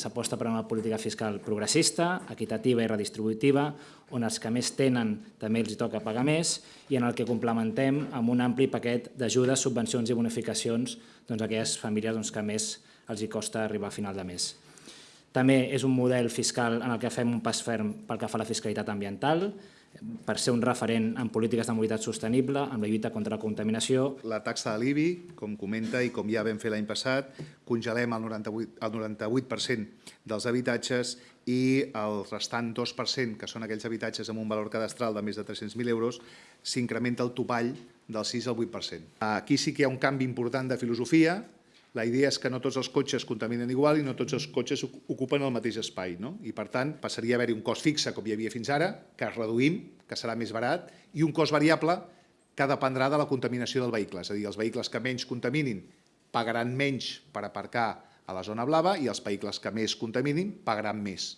s'aposta per una política fiscal progressista, equitativa i redistributiva, on els que més tenen també els toca pagar més i en el que complementem amb un ampli paquet d'ajudes, subvencions i bonificacions doncs, a aquelles famílies doncs, que més els hi costa arribar a final de mes. També és un model fiscal en el que fem un pas ferm pel que fa a la fiscalitat ambiental, per ser un referent en polítiques de mobilitat sostenible, amb la lluita contra la contaminació. La taxa de l'IBI, com comenta i com ja vam fer l'any passat, congelem el 98%, el 98 dels habitatges i el restant 2%, que són aquells habitatges amb un valor cadastral de més de 300.000 euros, s'incrementa el topall del 6 al 8%. Aquí sí que hi ha un canvi important de filosofia, la idea és que no tots els cotxes contaminen igual i no tots els cotxes ocupen el mateix espai. No? I, per tant, passaria a haver-hi un cost fixe, com hi havia fins ara, que es reduïm, que serà més barat, i un cost variable que dependrà de la contaminació del vehicle. És a dir, els vehicles que menys contaminin pagaran menys per aparcar a la zona blava i els vehicles que més contaminin pagaran més.